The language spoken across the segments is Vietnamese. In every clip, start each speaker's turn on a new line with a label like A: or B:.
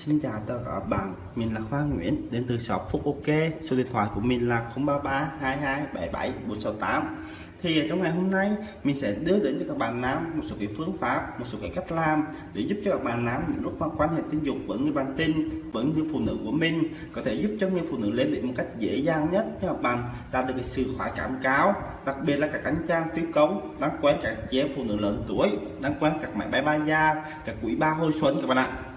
A: Xin chào tất cả các bạn, mình là Khoa Nguyễn đến từ shop Phúc OK. Số điện thoại của mình là 033 22 77 468. Thì trong ngày hôm nay mình sẽ đưa đến cho các bạn nam một số cái phương pháp, một số cái cách làm để giúp cho các bạn nam những lúc mà quan hệ tình dục với người bạn tình, với người phụ nữ của mình có thể giúp cho người phụ nữ lên đỉnh một cách dễ dàng nhất cho các bạn đạt được cái sự khoái cảm cao, đặc biệt là các anh chàng phi công đang quen các chị em phụ nữ lớn tuổi, đang quen các máy bay ba da, các quỹ ba hồi xuân các bạn ạ.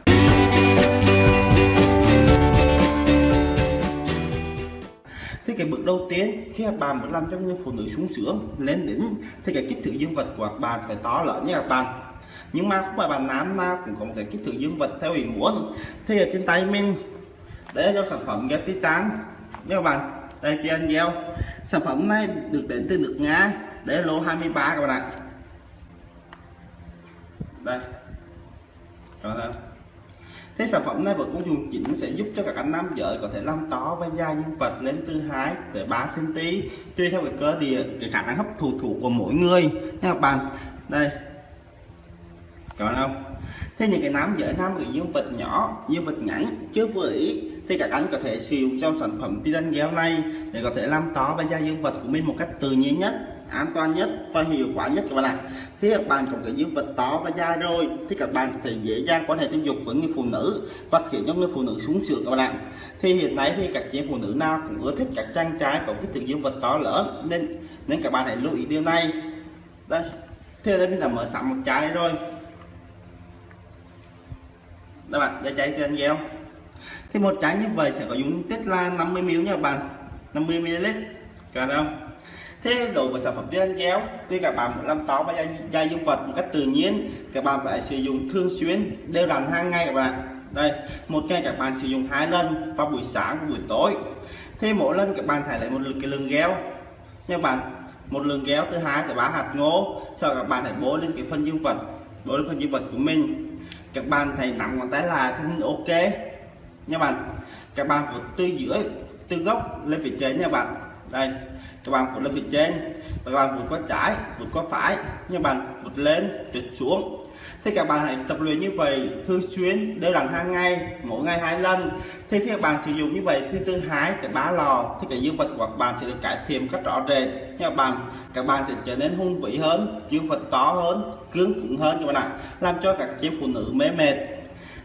A: Thì cái bước đầu tiên, khi các bạn muốn làm cho người phụ nữ sung sướng, lên đỉnh thì cái kích thước dương vật của các bạn phải to lớn nha các bạn. Nhưng mà không phải bạn nam nào cũng có một cái kích thước dương vật theo ý muốn. Thì ở trên tay mình, đây là do sản phẩm ghép titan. Nha các bạn, đây tiền gieo sản phẩm này được đến từ nước nga, đây là lô 23 các bạn ạ. Đây. Đó không Thế sản phẩm này vợ cũng dùng chỉnh sẽ giúp cho các anh nam giới có thể làm to và da nhân vật lên từ 2 tới 3 cm tùy theo cái cơ địa, cái khả năng hấp thụ thủ của mỗi người. Nha các bạn, đây. Các bạn không? Thế những cái nam giới nam người dương vật nhỏ, dương vật ngắn, chưa vừa ý, thì các anh có thể sử dụng trong sản phẩm titan gel này để có thể làm to và da dương vật của mình một cách tự nhiên nhất an toàn nhất và hiệu quả nhất các bạn ạ. Khi các bạn có cái dương vật to và dài rồi, thì các bạn có thể dễ dàng quan hệ tình dục với người phụ nữ và khiến cho người phụ nữ sung sướng các bạn ạ. Thì hiện nay thì các chị phụ nữ nào cũng ưa thích các trang trái có cái thực dương vật to lớn, nên nên các bạn hãy lưu ý điều này. Đây, thế đây mình đã mở sẵn một trái rồi. Các bạn để chai trên gel thì một trái như vậy sẽ có dung tích là 50 ml nha bạn. 50 ml cả không? Thế đối một sản phẩm trên kéo khi các bạn muốn làm táo và da dung vật một cách tự nhiên các bạn phải sử dụng thường xuyên đều đặn hàng ngày các bạn đây, một ngày các bạn sử dụng hai lần vào buổi sáng và buổi tối. Thế mỗi lần các bạn phải lấy một cái lượng gel nha bạn, một lượng gel thứ hai từ ba hạt ngô cho các bạn hãy bố lên cái phân dương vật bố lên phân dương vật của mình. Các bạn hãy nắm ngón tay là thân ok. Nha bạn, các bạn từ dưới từ gốc lên phía trên nha bạn đây, các bạn vượt lên phía trên. Và các bạn vượt qua trái vượt qua phải. Nhưng bạn vượt lên trượt xuống. Thì các bạn hãy tập luyện như vậy, thường xuyên, đều đặn hàng ngày, mỗi ngày hai lần. Thì khi các bạn sử dụng như vậy thì từ hai tới ba lò, thì cái dương vật của các bạn sẽ được cải thiện cách rõ rệt. Nha các bạn các bạn sẽ trở nên hung vĩ hơn, dương vật to hơn, cứng cứng hơn các bạn ạ, làm cho các chị phụ nữ mê mệt.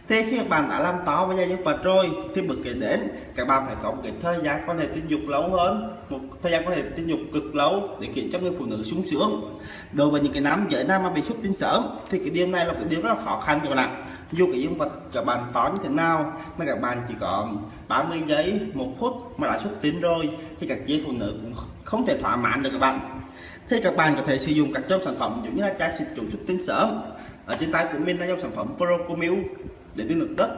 A: Thế khi các bạn đã làm táo với gia nhân vật rồi, thì bước kế đến, các bạn phải có một cái thời gian quan hệ tình dục lâu hơn, một thời gian quan hệ tình dục cực lâu để khiến cho người phụ nữ sung sướng. Đối với những cái nam giới nam mà bị xuất tinh sớm, thì cái điều này là cái điều rất là khó khăn cho bạn ạ. Dù cái dương vật các bạn to như thế nào, mà các bạn chỉ có 30 giây, một phút mà đã xuất tinh rồi, thì các chị phụ nữ cũng không thể thỏa mãn được các bạn. Thì các bạn có thể sử dụng các dòng sản phẩm giống như là chai xịt trùng xuất tinh sớm. Ở trên tay của mình là dòng sản phẩm Procomil để tiêu lực đất.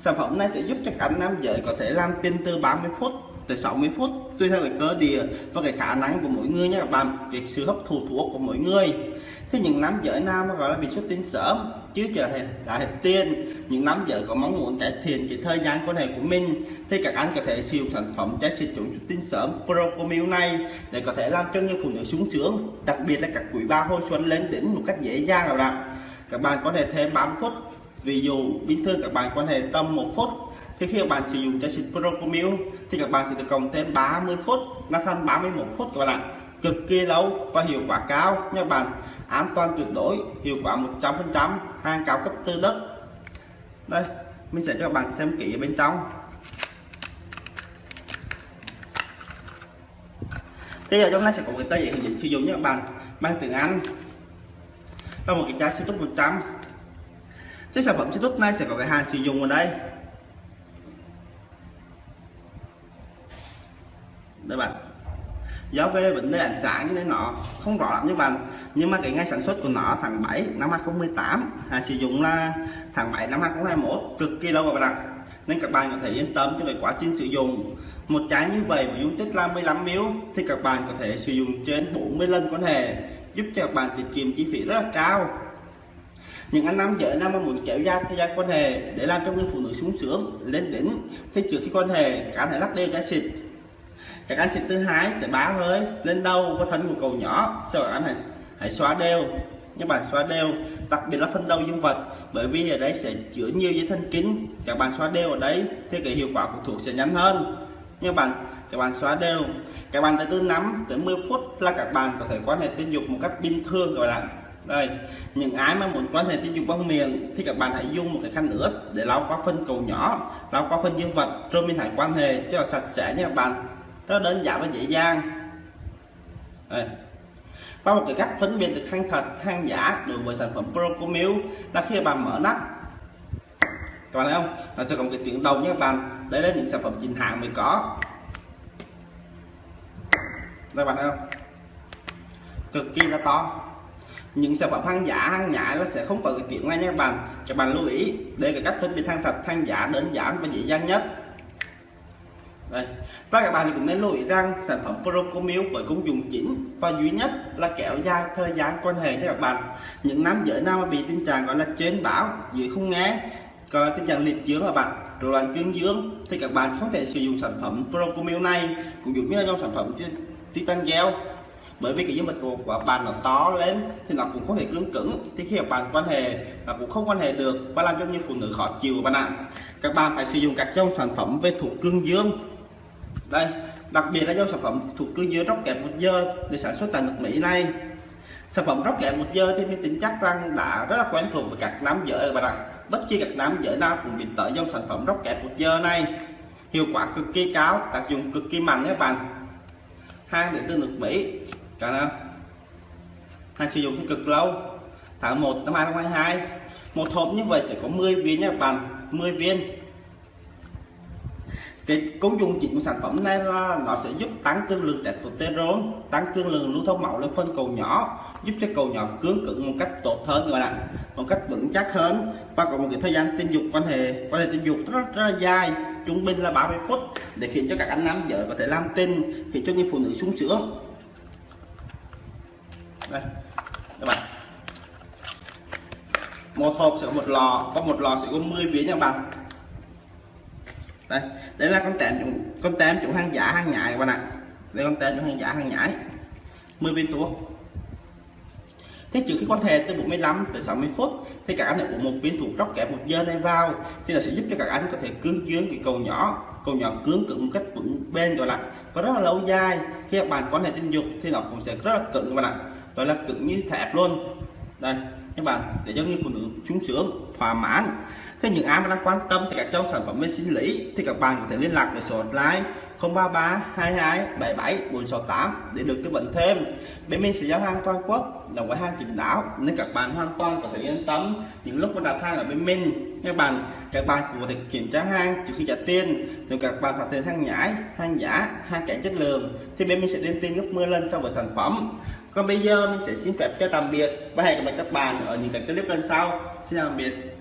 A: Sản phẩm này sẽ giúp cho các nam giới có thể làm pin từ 30 phút tới 60 phút, tùy theo cái cơ địa và cái khả năng của mỗi người nhé các bạn việc sự hấp thụ thuốc của mỗi người. Thì những nam giới nam gọi là bị xuất tinh sớm chứ chờ đã hết tiền những nam giới có mong muốn cải thiện cái thời gian quan hệ của mình, thì các anh có thể siêu sản phẩm trái xịt chống xuất tinh sớm Procomil này để có thể làm cho những phụ nữ sung sướng, đặc biệt là các quý ba hồi xuân lên đỉnh một cách dễ dàng các bạn. Các bạn có thể thêm 30 phút ví dụ, bình thường các bạn quan hệ tầm một phút, thì khi các bạn sử dụng trái xịt Procomil, thì các bạn sẽ được cộng thêm 30 phút, nó thành 31 phút các bạn ạ. Cực kỳ lâu và hiệu quả cao nha bạn. An toàn tuyệt đối, hiệu quả 100% hàng cao cấp từ đất. Đây, mình sẽ cho các bạn xem kỹ ở bên trong. Bây giờ trong này sẽ có cái tờ giấy hướng dẫn sử dụng nha các bạn, mang tiếng Anh. Và một cái chai xịt 100 cái sản phẩm Citrus này sẽ có cái hạn sử dụng ở đây. Đây bạn. Do về vấn đề ánh sáng cho nên nó không rõ lắm như bạn, nhưng mà cái ngày sản xuất của nó tháng 7 năm 2018 hạn à, sử dụng là tháng 7 năm 2021 cực kỳ lâu rồi bạn ạ. Nên các bạn có thể yên tâm cho cái quá trình sử dụng. Một trái như vậy với dung tích là 15 ml thì các bạn có thể sử dụng trên 40 lần quan hệ giúp cho các bạn tiết kiệm chi phí rất là cao những anh nam giới nam mà muốn kéo dài thời gian quan hệ để làm cho người phụ nữ sung sướng lên đỉnh thì trước khi quan hệ cả thể lắc đều trái xịt. Các anh xịt thứ hai để bá hơi lên đầu và thân của cầu nhỏ. Sau đó anh hãy, hãy xóa đều. Các bạn xóa đều đặc biệt là phân đầu dương vật bởi vì ở đây sẽ chứa nhiều dây thần kinh. Các bạn xóa đều ở đấy thì cái hiệu quả của thuốc sẽ nhanh hơn. Các bạn các bạn xóa đều. Các bạn từ 5 tới 10 phút là các bạn có thể quan hệ tình dục một cách bình thường gọi là đây, những ai mà muốn quan hệ tình dục bằng miệng thì các bạn hãy dùng một cái khăn ướt để lau qua phân cầu nhỏ, lau qua phân dương vật, rồi mình hãy quan hệ cho là sạch sẽ nha các bạn. Rất đơn giản và dễ dàng. Đây. và một cái cách phân biệt được hàng thật, hàng giả đối với sản phẩm Procomil là khi bạn mở nắp. Các bạn thấy không? Nó sẽ có một cái tiếng đầu nha các bạn. Đấy là những sản phẩm chính hãng mới có. Đây bạn thấy không? Cực kỳ là to những sản phẩm hàng giả, hàng nhái nó sẽ không có cái tiếng này nha các bạn. Các bạn lưu ý, đây là cách phân biệt hàng thật, hàng giả, đơn giản và dễ dàng nhất. Đây. Và các bạn thì cũng nên lưu ý rằng sản phẩm Procomil với công dụng chính và duy nhất là kéo dài thời gian quan hệ cho các bạn. Những nam giới nào mà bị tình trạng gọi là trên báo dưới không nghe, có tình trạng liệt dương các bạn, rối loạn cương dương, thì các bạn không thể sử dụng sản phẩm Procomil này, cũng giống như là trong sản phẩm Titan Gel bởi vì cái dương vật của bạn nó to lên, thì nó cũng không thể cứng cứng. Thì khi các bạn quan hệ là cũng không quan hệ được và làm cho những phụ nữ khó chịu của bạn ạ. Các bạn phải sử dụng các trong sản phẩm về thuộc cương dương. Đây, đặc biệt là trong sản phẩm thuộc cương dương róc kẹp một giờ để sản xuất tại nước Mỹ này. Sản phẩm róc kẹp một giờ thì mình tin chắc rằng đã rất là quen thuộc với các nam giới các bạn ạ. Bất kỳ các nam giới nào cũng bị tới trong sản phẩm róc kẹp một giờ này. Hiệu quả cực kỳ cao, tác dụng cực kỳ mạnh các bạn. Hàng đến từ nước Mỹ cả năm hay sử dụng cực lâu. Tháng 1 năm 2022 một hộp như vậy sẽ có 10 viên nha bạn. 10 viên. Cái công dụng chính của sản phẩm này là nó sẽ giúp tăng cường lượng testosterone tăng cường lượng lưu thông máu lên phân cầu nhỏ giúp cho cầu nhỏ cứng cứng một cách tốt hơn rồi ạ. Một cách vững chắc hơn và có một cái thời gian tình dục quan hệ quan hệ tình dục rất, rất là dài trung bình là 30 phút để khiến cho các anh nam vợ có thể làm tin khiến cho những phụ nữ sung sướng đây, các bạn. Một hộp sẽ có một lò có một lò sẽ có 10 viên nha các bạn. Đây đây là con tem con tem chủ hàng giả hàng nhái các bạn ạ. Đây con tem chủ hàng giả hàng nhái. 10 viên thuốc thế trước khi quan hệ từ 45 tới 60 phút, thì các anh uống một viên thuốc róc kẹp một giờ này vào, thì là sẽ giúp cho các anh có thể cương dương cái cầu nhỏ cầu nhỏ cứng cứng một cách vững bên rồi lại và rất là lâu dài, khi các bạn quan hệ tình dục thì nó cũng sẽ rất là cứng, các bạn ạ đó là cứng như thép luôn. Đây, các bạn, để cho người phụ nữ sung sướng, thỏa mãn. Thế những ai mà đang quan tâm thì các trong sản phẩm về sinh lý thì các bạn có thể liên lạc với số hotline 033 22 77 468 để được tư vấn thêm. Bên mình sẽ giao hàng toàn quốc, đồng với hàng chính đáo, nên các bạn hoàn toàn có thể yên tâm những lúc mà đặt hàng ở bên mình. Các bạn các bạn cũng có thể kiểm tra hàng trước khi trả tiền nếu các bạn phát hiện hàng nhái, hàng giả hàng kém chất lượng, thì bên mình sẽ lên tiền gấp 10 lần so với sản phẩm còn bây giờ mình sẽ xin phép cho tạm biệt và hẹn gặp lại các bạn ở những cái clip lần sau. Xin tạm biệt.